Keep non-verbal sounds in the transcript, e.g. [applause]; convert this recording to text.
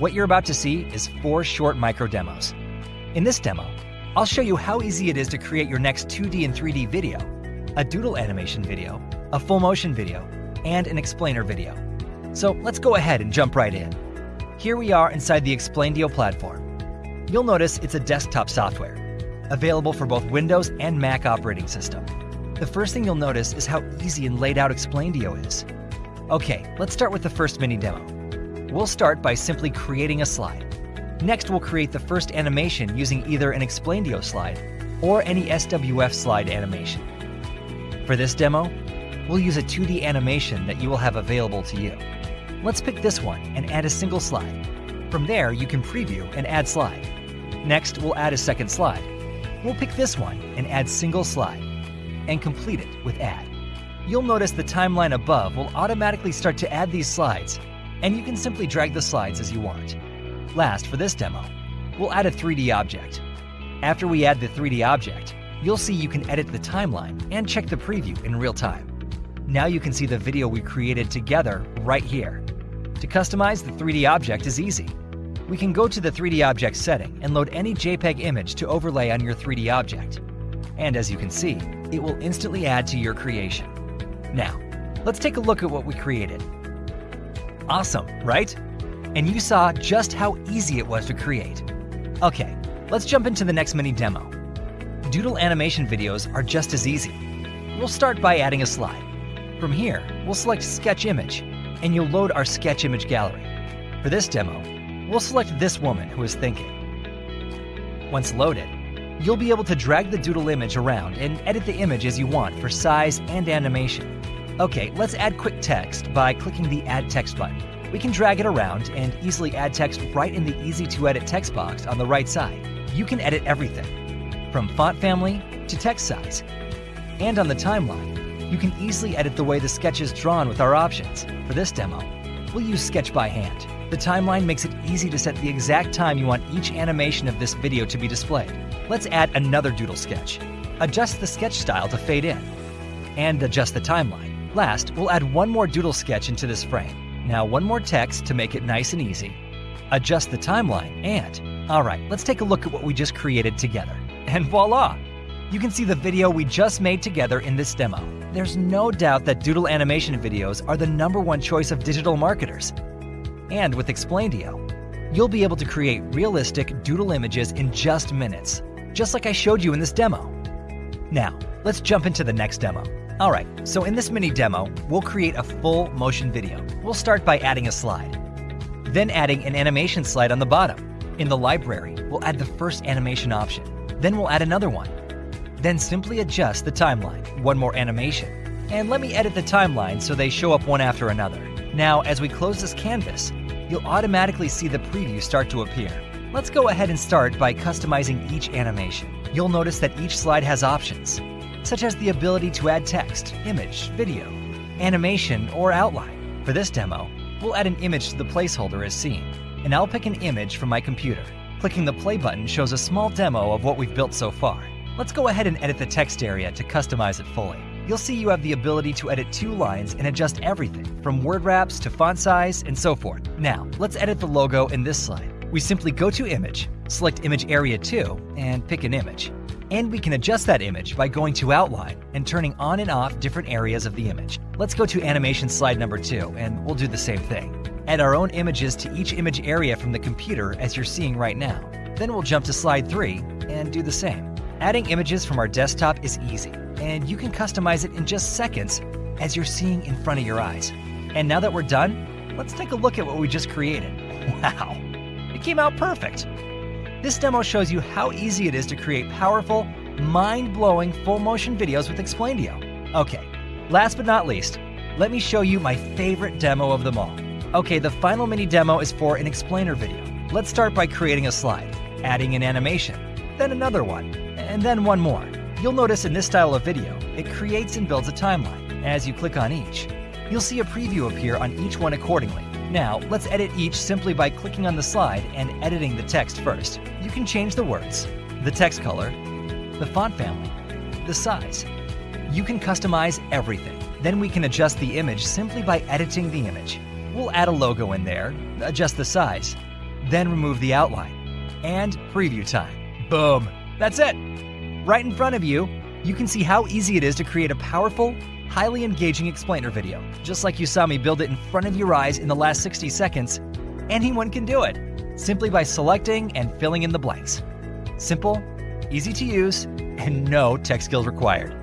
What you're about to see is four short micro demos. In this demo, I'll show you how easy it is to create your next 2D and 3D video, a doodle animation video, a full motion video, and an explainer video. So let's go ahead and jump right in. Here we are inside the Explaindio platform. You'll notice it's a desktop software, available for both Windows and Mac operating system. The first thing you'll notice is how easy and laid out Explaindio is. Okay, let's start with the first mini demo. We'll start by simply creating a slide. Next, we'll create the first animation using either an Explaindio slide or any SWF slide animation. For this demo, we'll use a 2D animation that you will have available to you. Let's pick this one and add a single slide. From there, you can preview and add slide. Next, we'll add a second slide. We'll pick this one and add single slide, and complete it with add. You'll notice the timeline above will automatically start to add these slides, and you can simply drag the slides as you want. Last, for this demo, we'll add a 3D object. After we add the 3D object, you'll see you can edit the timeline and check the preview in real time. Now you can see the video we created together right here. To customize the 3D object is easy. We can go to the 3D object setting and load any JPEG image to overlay on your 3D object. And as you can see, it will instantly add to your creation. Now, let's take a look at what we created. Awesome, right? And you saw just how easy it was to create. Okay, let's jump into the next mini demo. Doodle animation videos are just as easy. We'll start by adding a slide. From here, we'll select Sketch Image, and you'll load our Sketch Image gallery. For this demo, we'll select this woman who is thinking. Once loaded, you'll be able to drag the doodle image around and edit the image as you want for size and animation. Okay, let's add quick text by clicking the Add Text button. We can drag it around and easily add text right in the Easy to Edit text box on the right side. You can edit everything, from font family to text size. And on the timeline, you can easily edit the way the sketch is drawn with our options. For this demo, we'll use Sketch by hand. The timeline makes it easy to set the exact time you want each animation of this video to be displayed. Let's add another doodle sketch. Adjust the sketch style to fade in, and adjust the timeline. Last, we'll add one more doodle sketch into this frame. Now one more text to make it nice and easy. Adjust the timeline, and, alright, let's take a look at what we just created together. [laughs] And voila! You can see the video we just made together in this demo. There's no doubt that doodle animation videos are the number one choice of digital marketers. And with Explaindio, you'll be able to create realistic doodle images in just minutes, just like I showed you in this demo. Now, let's jump into the next demo. Alright, so in this mini demo, we'll create a full motion video. We'll start by adding a slide, then adding an animation slide on the bottom. In the library, we'll add the first animation option, then we'll add another one, then simply adjust the timeline, one more animation. And let me edit the timeline so they show up one after another. Now, as we close this canvas, you'll automatically see the preview start to appear. Let's go ahead and start by customizing each animation. You'll notice that each slide has options, such as the ability to add text, image, video, animation, or outline. For this demo, we'll add an image to the placeholder as seen, and I'll pick an image from my computer. Clicking the play button shows a small demo of what we've built so far. Let's go ahead and edit the text area to customize it fully. You'll see you have the ability to edit two lines and adjust everything, from word wraps to font size and so forth. Now, let's edit the logo in this slide. We simply go to Image, select Image Area 2, and pick an image. And we can adjust that image by going to Outline and turning on and off different areas of the image. Let's go to Animation slide number 2, and we'll do the same thing. Add our own images to each image area from the computer as you're seeing right now. Then we'll jump to slide 3 and do the same. Adding images from our desktop is easy, and you can customize it in just seconds as you're seeing in front of your eyes. And now that we're done, let's take a look at what we just created. [laughs] Wow, it came out perfect. This demo shows you how easy it is to create powerful, mind-blowing full motion videos with Explaindio. Okay, last but not least, let me show you my favorite demo of them all. Okay, the final mini demo is for an explainer video. Let's start by creating a slide, adding an animation, then another one, and then one more. You'll notice in this style of video, it creates and builds a timeline. As you click on each, you'll see a preview appear on each one accordingly. Now, let's edit each simply by clicking on the slide and editing the text first. You can change the words, the text color, the font family, the size. You can customize everything. Then we can adjust the image simply by editing the image. We'll add a logo in there, adjust the size, then remove the outline. And preview time. Boom! That's it! Right in front of you, you can see how easy it is to create a powerful, highly engaging explainer video. Just like you saw me build it in front of your eyes in the last 60 seconds, anyone can do it, simply by selecting and filling in the blanks. Simple, easy to use, and no tech skills required.